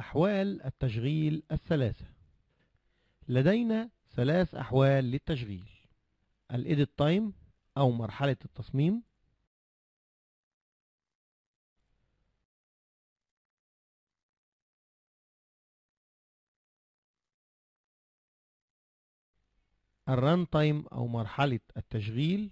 أحوال التشغيل الثلاثة. لدينا ثلاث أحوال للتشغيل. ال edit time أو مرحلة التصميم. ال run time أو مرحلة التشغيل.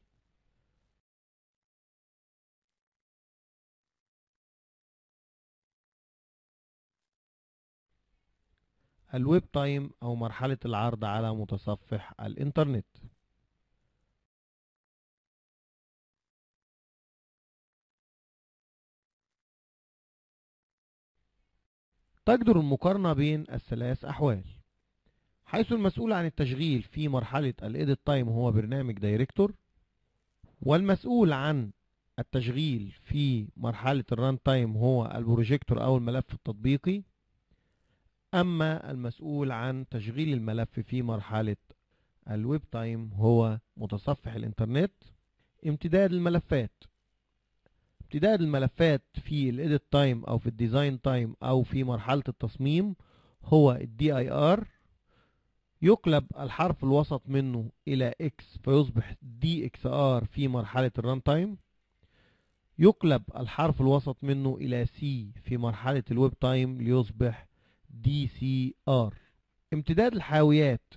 ال web time أو مرحلة العرض على متصفح الإنترنت. تجدر المقارنة بين الثلاث أحوال. حيث المسؤول عن التشغيل في مرحلة ال edit time هو برنامج Director والمسؤول عن التشغيل في مرحلة ال run time هو البروجيكتور أو الملف التطبيقي. أما المسؤول عن تشغيل الملف في مرحلة ال web time هو متصفح الإنترنت امتداد الملفات. امتداد الملفات في ال edit time أو في ال design time أو في مرحلة التصميم هو ال DIR يقلب الحرف الوسط منه إلى X فيصبح DXR في مرحلة ال run time. يقلب الحرف الوسط منه إلى C في مرحلة ال web time ليصبح DCR امتداد الحاويات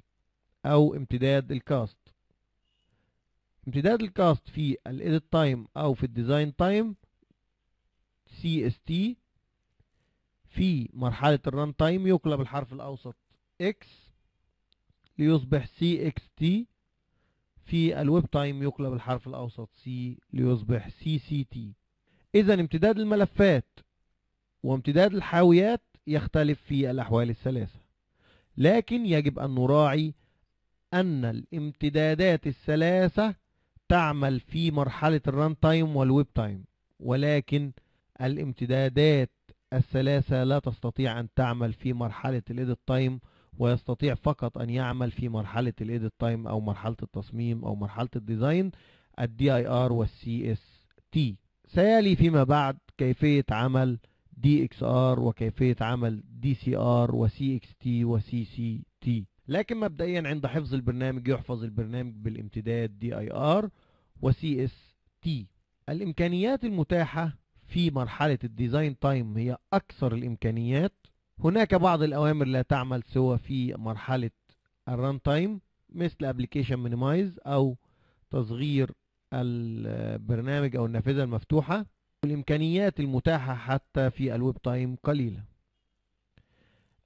أو امتداد ال cast. امتداد ال cast في ال edit time أو في ال design time CST في مرحلة ال run time يقلب الحرف الأوسط X ليصبح CXT في ال web time يقلب الحرف الأوسط C ليصبح CCT اذا امتداد الملفات وامتداد الحاويات يختلف في الأحوال الثلاثة. لكن يجب أن نراعي أن الامتدادات الثلاثة تعمل في مرحلة ال run time وال web time ولكن الامتدادات الثلاثة لا تستطيع أن تعمل في مرحلة ال edit time ويستطيع فقط أن يعمل في مرحلة ال edit time أو مرحلة التصميم أو مرحلة ال design ال DIR وال CST سيلي فيما بعد كيفية عمل DXR وكيفية عمل DCR و CXT و CCT لكن مبدئيا عند حفظ البرنامج يحفظ البرنامج بالامتداد DIR و CST الإمكانيات المتاحة في مرحلة ال design time هي أكثر الإمكانيات. هناك بعض الأوامر لا تعمل سوى في مرحلة ال run time مثل application minimize أو تصغير البرنامج أو النافذة المفتوحة. والإمكانيات المتاحة حتى في ال web time قليلة.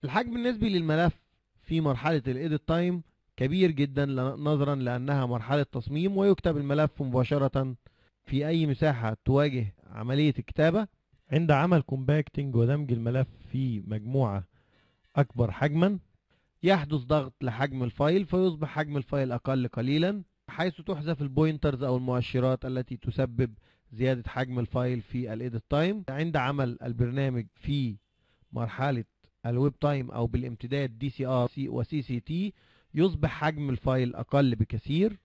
الحجم النسبي للملف في مرحلة ال edit time كبير جدا نظرا لأنها مرحلة تصميم ويكتب الملف مباشرة في أي مساحة تواجه عملية الكتابة. عند عمل compacting ودمج الملف في مجموعة أكبر حجما يحدث ضغط لحجم ال file فيصبح حجم ال file أقل قليلا حيث تحذف ال pointers أو المؤشرات التي تسبب زيادة حجم ال file في ال edit time. عند عمل البرنامج في مرحلة ال web time أو بالامتداد DCR و CCT يصبح حجم ال file أقل بكثير.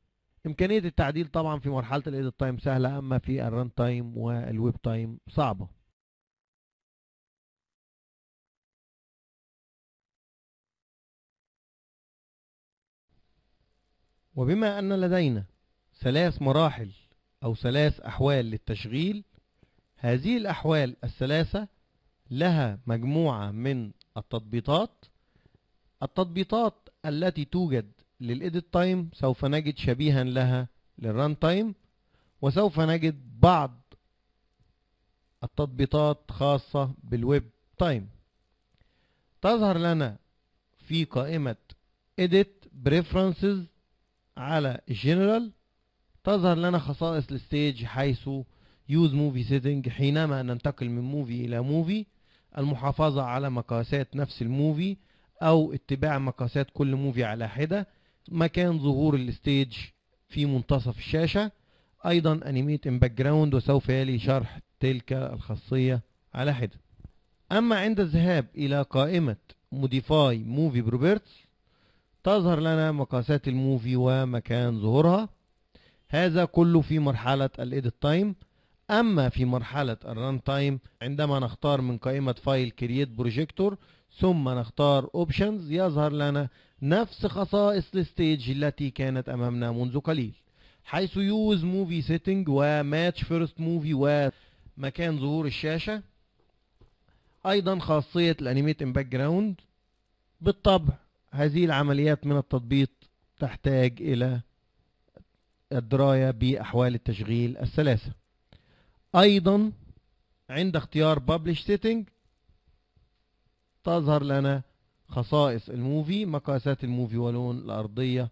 إمكانية التعديل طبعا في مرحلة ال edit time سهلة أما في ال run time وال web time صعبة. وبما أن لدينا ثلاث مراحل أو ثلاث أحوال للتشغيل هذه الأحوال الثلاثة لها مجموعة من التطبيقات. التطبيقات التي توجد لل edit time سوف نجد شبيها لها لل run time وسوف نجد بعض التطبيقات خاصة بال web time. تظهر لنا في قائمة Edit Preferences على General تظهر لنا خصائص ال stage حيث Use Movie Setting حينما ننتقل من movie إلى movie المحافظة على مقاسات نفس ال movie أو اتباع مقاسات كل movie على حدة مكان ظهور ال stage في منتصف الشاشة أيضا animate in background وسوف يلي شرح تلك الخاصية على حدة. أما عند الذهاب إلى قائمة Modify Movie Properties تظهر لنا مقاسات ال Movie ومكان ظهورها. هذا كله في مرحلة ال edit time أما في مرحلة ال run time عندما نختار من قائمة File Create Projector ثم نختار Options يظهر لنا نفس خصائص ال stage التي كانت أمامنا منذ قليل. حيث Use Movie Setting و Match First Movie ومكان ظهور الشاشة. أيضا خاصية ال Animate in Background بالطبع هذه العمليات من التطبيق تحتاج إلى الدراية بأحوال التشغيل الثلاثة أيضا عند اختيار Publish Setting تظهر لنا خصائص ال Movie مقاسات ال Movie ولون الأرضية.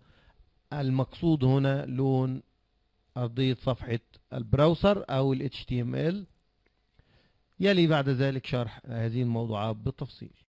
المقصود هنا لون أرضية صفحة البراوسر أو ال HTML يلي بعد ذلك شرح هذه الموضوعات بالتفصيل.